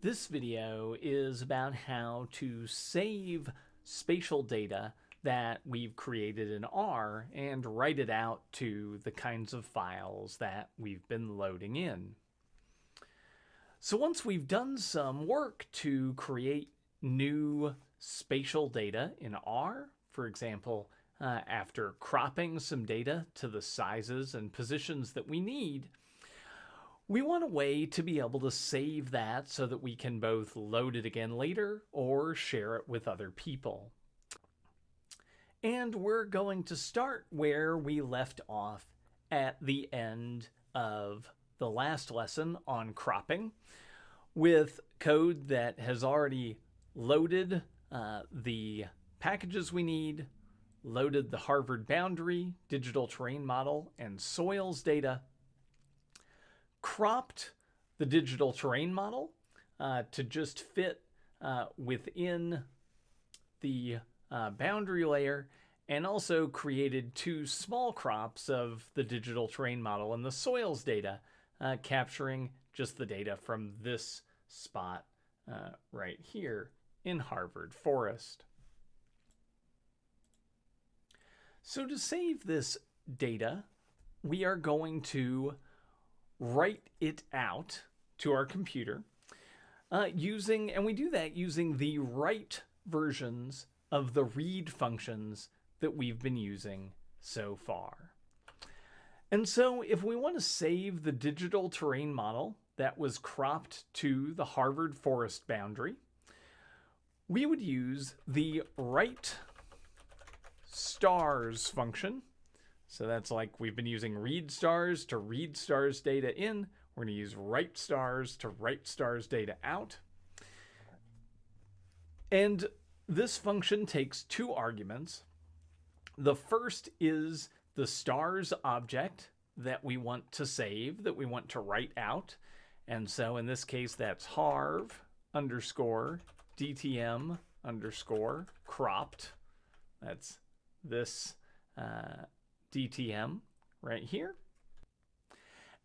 This video is about how to save spatial data that we've created in R and write it out to the kinds of files that we've been loading in. So once we've done some work to create new spatial data in R, for example, uh, after cropping some data to the sizes and positions that we need, we want a way to be able to save that so that we can both load it again later or share it with other people. And we're going to start where we left off at the end of the last lesson on cropping with code that has already loaded uh, the packages we need, loaded the Harvard boundary, digital terrain model, and soils data, cropped the digital terrain model uh, to just fit uh, within the uh, boundary layer and also created two small crops of the digital terrain model and the soils data, uh, capturing just the data from this spot uh, right here in Harvard Forest. So to save this data, we are going to write it out to our computer uh, using, and we do that using the write versions of the read functions that we've been using so far. And so if we want to save the digital terrain model that was cropped to the Harvard forest boundary, we would use the write stars function so that's like we've been using read stars to read stars data in. We're going to use write stars to write stars data out. And this function takes two arguments. The first is the stars object that we want to save, that we want to write out. And so in this case, that's harv underscore dtm underscore cropped. That's this uh, DTM right here.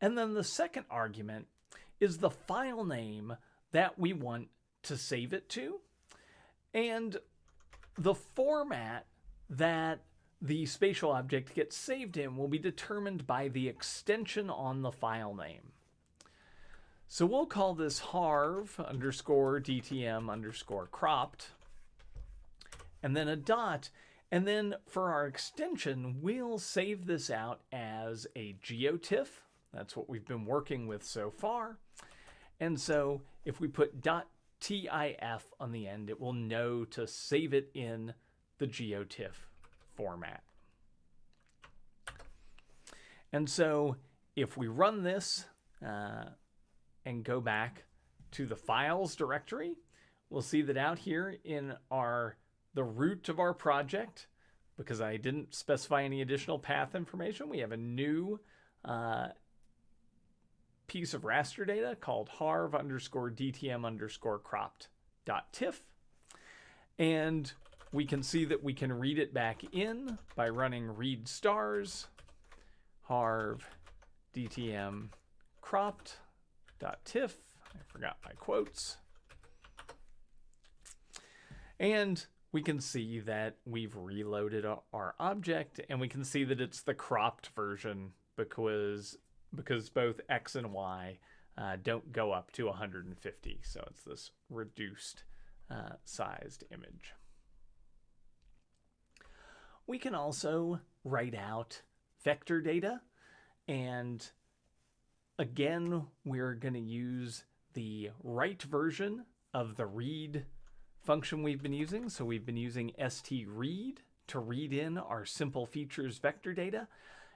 And then the second argument is the file name that we want to save it to and the format that the spatial object gets saved in will be determined by the extension on the file name. So we'll call this harv underscore dtm underscore cropped and then a dot and then for our extension, we'll save this out as a geotiff. That's what we've been working with so far. And so if we put .tif on the end, it will know to save it in the geotiff format. And so if we run this uh, and go back to the files directory, we'll see that out here in our the root of our project, because I didn't specify any additional path information, we have a new uh, piece of raster data called harv underscore dtm underscore cropped dot tiff. And we can see that we can read it back in by running read stars harv dtm cropped dot tiff. I forgot my quotes. And we can see that we've reloaded our object and we can see that it's the cropped version because because both X and Y uh, don't go up to 150. So it's this reduced uh, sized image. We can also write out vector data and again we're going to use the write version of the read function we've been using. So we've been using stread to read in our simple features vector data.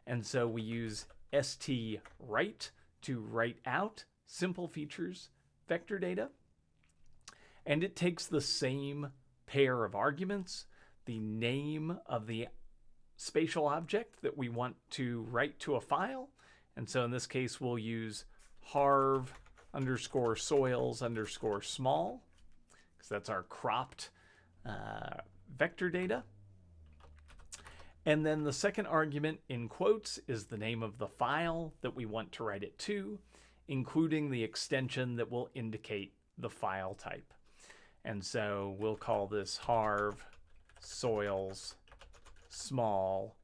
And so we use stwrite to write out simple features vector data. And it takes the same pair of arguments, the name of the spatial object that we want to write to a file. And so in this case, we'll use harv underscore soils underscore small because that's our cropped uh, vector data. And then the second argument in quotes is the name of the file that we want to write it to, including the extension that will indicate the file type. And so we'll call this harv soils small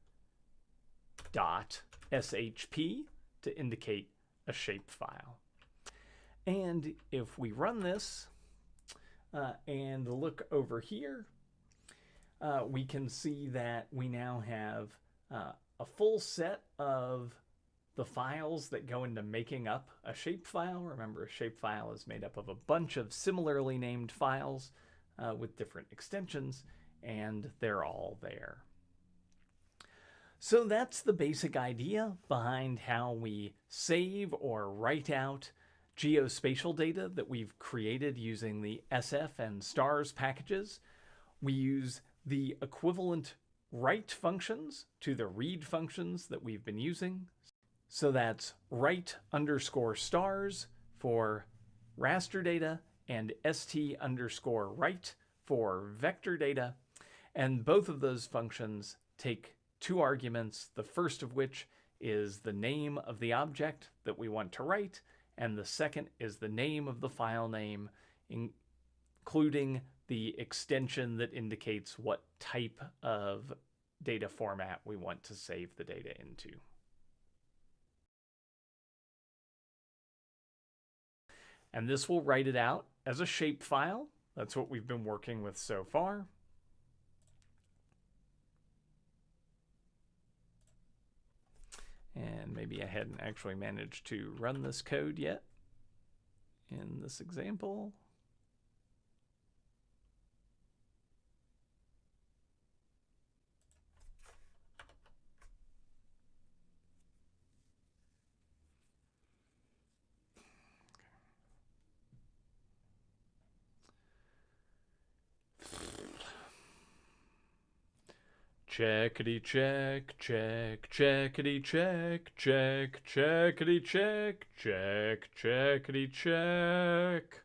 dot shp to indicate a shapefile. And if we run this and look over here, uh, we can see that we now have uh, a full set of the files that go into making up a shapefile. Remember, a shapefile is made up of a bunch of similarly named files uh, with different extensions, and they're all there. So that's the basic idea behind how we save or write out geospatial data that we've created using the SF and stars packages. We use the equivalent write functions to the read functions that we've been using. So that's write underscore stars for raster data and st underscore write for vector data. And both of those functions take two arguments, the first of which is the name of the object that we want to write, and the second is the name of the file name, including the extension that indicates what type of data format we want to save the data into. And this will write it out as a shapefile. That's what we've been working with so far. And maybe I hadn't actually managed to run this code yet in this example. Checkity check, check, checkity check, check, checkity check, check, checkity check.